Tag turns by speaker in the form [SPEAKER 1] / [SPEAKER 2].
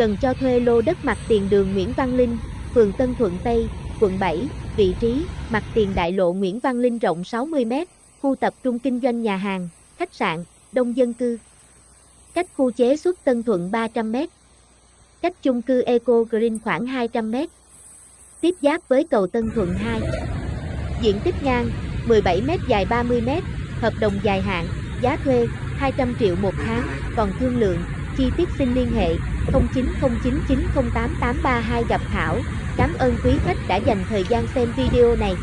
[SPEAKER 1] cần cho thuê lô đất mặt tiền đường Nguyễn Văn Linh, phường Tân Thuận Tây, quận 7, vị trí, mặt tiền đại lộ Nguyễn Văn Linh rộng 60m, khu tập trung kinh doanh nhà hàng, khách sạn, đông dân cư. Cách khu chế xuất Tân Thuận 300m. Cách chung cư Eco Green khoảng 200m. Tiếp giáp với cầu Tân Thuận 2. Diện tích ngang, 17m dài 30m, hợp đồng dài hạn, giá thuê, 200 triệu một tháng, còn thương lượng, chi tiết xin liên hệ 0909908832 gặp Thảo. Cảm ơn quý khách đã dành thời gian xem video này.